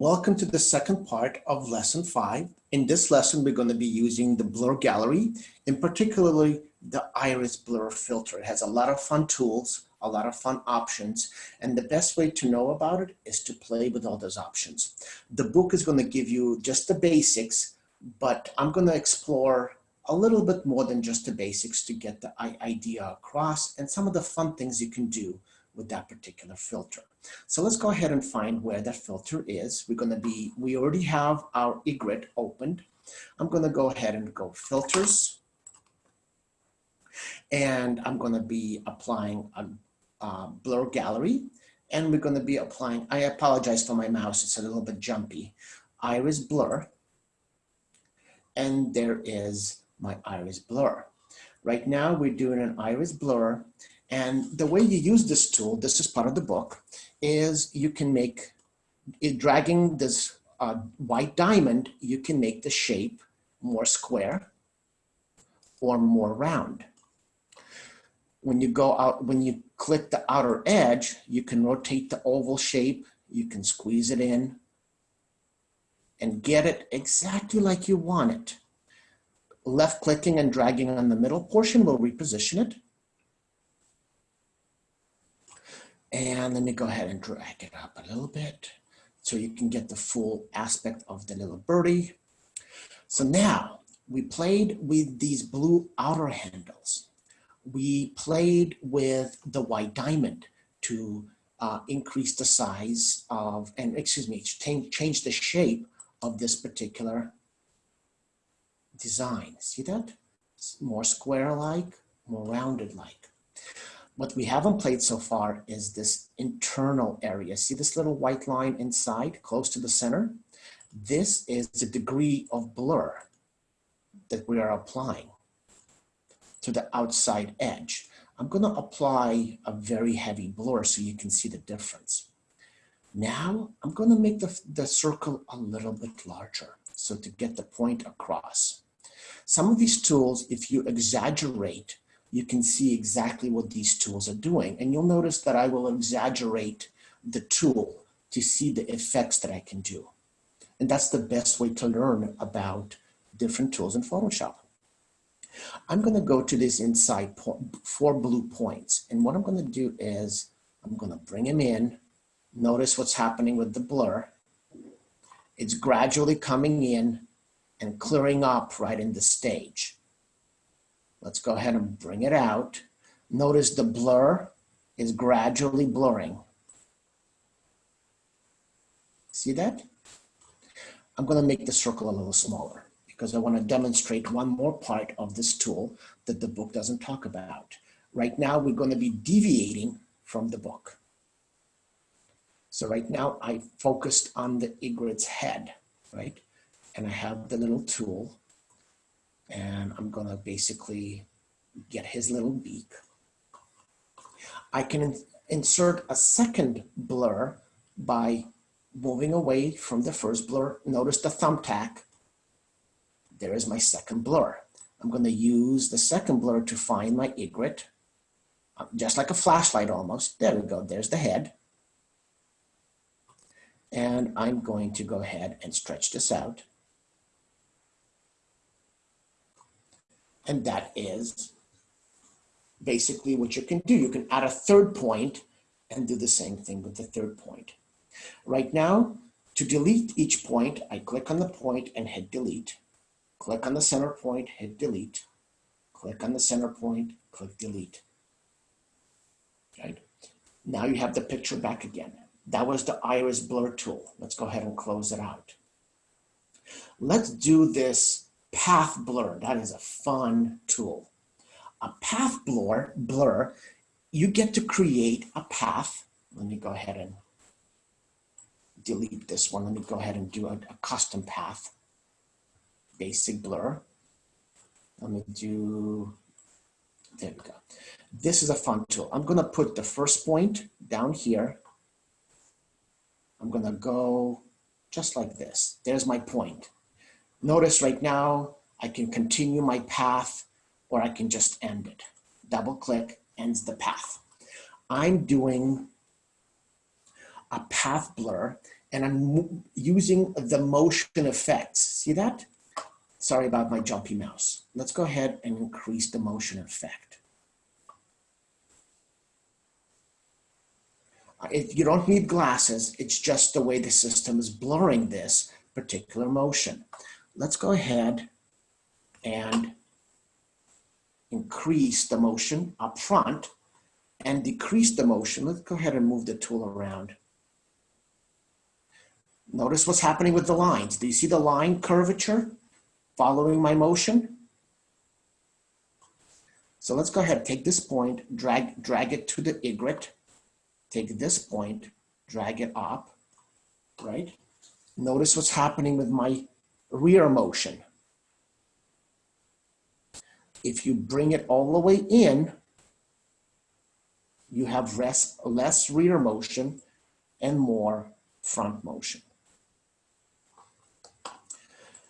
Welcome to the second part of lesson five. In this lesson, we're going to be using the blur gallery, in particularly the iris blur filter. It has a lot of fun tools, a lot of fun options, and the best way to know about it is to play with all those options. The book is going to give you just the basics, but I'm going to explore a little bit more than just the basics to get the idea across and some of the fun things you can do with that particular filter. So let's go ahead and find where that filter is. We're going to be, we already have our egret opened. I'm going to go ahead and go filters. And I'm going to be applying a, a blur gallery. And we're going to be applying, I apologize for my mouse, it's a little bit jumpy. Iris blur. And there is my iris blur. Right now we're doing an iris blur and the way you use this tool, this is part of the book, is you can make, dragging this uh, white diamond, you can make the shape more square or more round. When you go out, when you click the outer edge, you can rotate the oval shape, you can squeeze it in and get it exactly like you want it. Left clicking and dragging on the middle portion will reposition it. And let me go ahead and drag it up a little bit so you can get the full aspect of the little birdie. So now we played with these blue outer handles. We played with the white diamond to uh, increase the size of, and excuse me, change, change the shape of this particular design. See that? It's more square-like, more rounded-like. What we haven't played so far is this internal area. See this little white line inside, close to the center? This is the degree of blur that we are applying to the outside edge. I'm gonna apply a very heavy blur so you can see the difference. Now I'm gonna make the, the circle a little bit larger so to get the point across. Some of these tools, if you exaggerate you can see exactly what these tools are doing. And you'll notice that I will exaggerate the tool to see the effects that I can do. And that's the best way to learn about different tools in Photoshop. I'm gonna go to this inside four blue points. And what I'm gonna do is I'm gonna bring them in. Notice what's happening with the blur. It's gradually coming in and clearing up right in the stage. Let's go ahead and bring it out. Notice the blur is gradually blurring. See that? I'm gonna make the circle a little smaller because I wanna demonstrate one more part of this tool that the book doesn't talk about. Right now, we're gonna be deviating from the book. So right now I focused on the egret's head, right? And I have the little tool and I'm gonna basically get his little beak. I can in insert a second blur by moving away from the first blur. Notice the thumbtack. There is my second blur. I'm gonna use the second blur to find my egret, uh, just like a flashlight almost. There we go, there's the head. And I'm going to go ahead and stretch this out. And that is basically what you can do. You can add a third point and do the same thing with the third point. Right now, to delete each point, I click on the point and hit delete. Click on the center point, hit delete. Click on the center point, click delete. Right? Now you have the picture back again. That was the iris blur tool. Let's go ahead and close it out. Let's do this path blur. That is a fun tool. A path blur, blur, you get to create a path. Let me go ahead and delete this one. Let me go ahead and do a, a custom path. Basic blur. Let me do, there we go. This is a fun tool. I'm gonna put the first point down here. I'm gonna go just like this. There's my point. Notice right now, I can continue my path or I can just end it. Double click, ends the path. I'm doing a path blur and I'm using the motion effects. See that? Sorry about my jumpy mouse. Let's go ahead and increase the motion effect. Uh, if you don't need glasses, it's just the way the system is blurring this particular motion. Let's go ahead and increase the motion up front and decrease the motion. Let's go ahead and move the tool around. Notice what's happening with the lines. Do you see the line curvature following my motion? So let's go ahead, take this point, drag, drag it to the egret, take this point, drag it up, right? Notice what's happening with my rear motion. If you bring it all the way in, you have less, less rear motion and more front motion.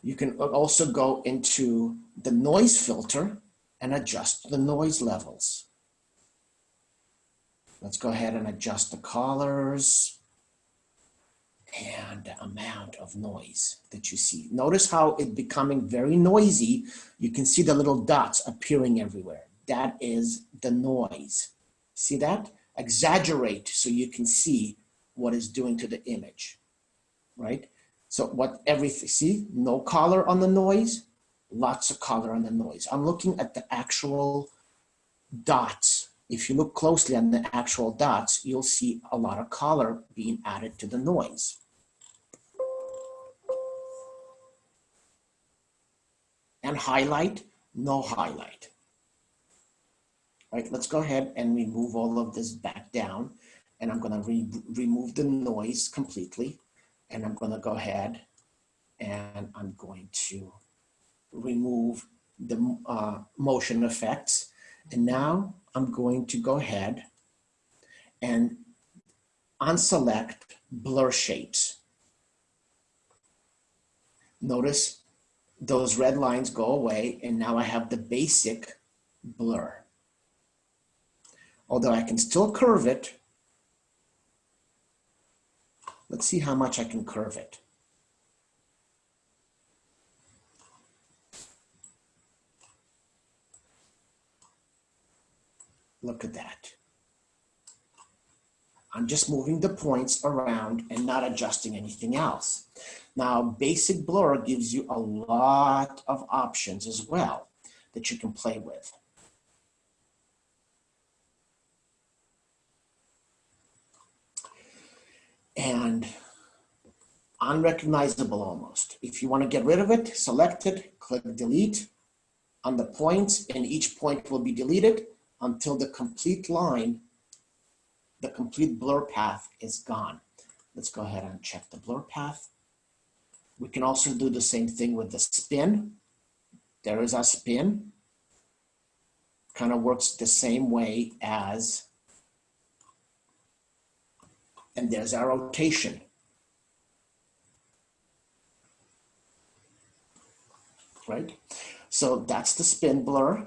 You can also go into the noise filter and adjust the noise levels. Let's go ahead and adjust the colors and amount of noise that you see. Notice how it becoming very noisy. You can see the little dots appearing everywhere. That is the noise. See that? Exaggerate so you can see what is doing to the image, right? So what everything, see, no color on the noise, lots of color on the noise. I'm looking at the actual dots. If you look closely on the actual dots, you'll see a lot of color being added to the noise. And highlight, no highlight. All right, let's go ahead and remove all of this back down. And I'm gonna re remove the noise completely and I'm going to go ahead and I'm going to remove the uh, motion effects. And now I'm going to go ahead and unselect blur shapes. Notice those red lines go away and now I have the basic blur. Although I can still curve it, Let's see how much I can curve it. Look at that. I'm just moving the points around and not adjusting anything else. Now, basic blur gives you a lot of options as well that you can play with. and unrecognizable almost. If you want to get rid of it, select it, click delete on the points and each point will be deleted until the complete line, the complete blur path is gone. Let's go ahead and check the blur path. We can also do the same thing with the spin. There is a spin. Kind of works the same way as and there's our rotation. Right? So that's the spin blur.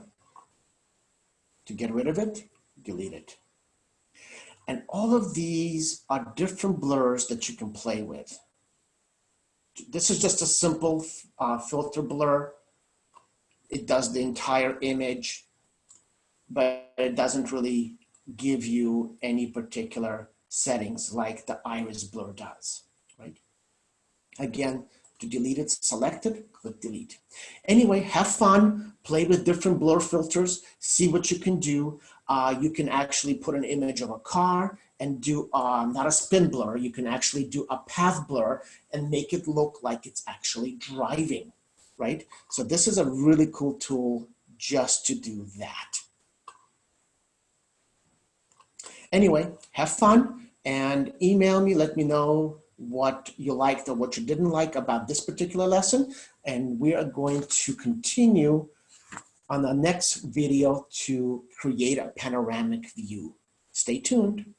To get rid of it, delete it. And all of these are different blurs that you can play with. This is just a simple uh, filter blur. It does the entire image, but it doesn't really give you any particular settings like the iris blur does, right? Again, to delete it, select it, click delete. Anyway, have fun, play with different blur filters, see what you can do. Uh, you can actually put an image of a car and do uh, not a spin blur, you can actually do a path blur and make it look like it's actually driving, right? So this is a really cool tool just to do that. Anyway, have fun and email me, let me know what you liked or what you didn't like about this particular lesson. And we are going to continue on the next video to create a panoramic view. Stay tuned.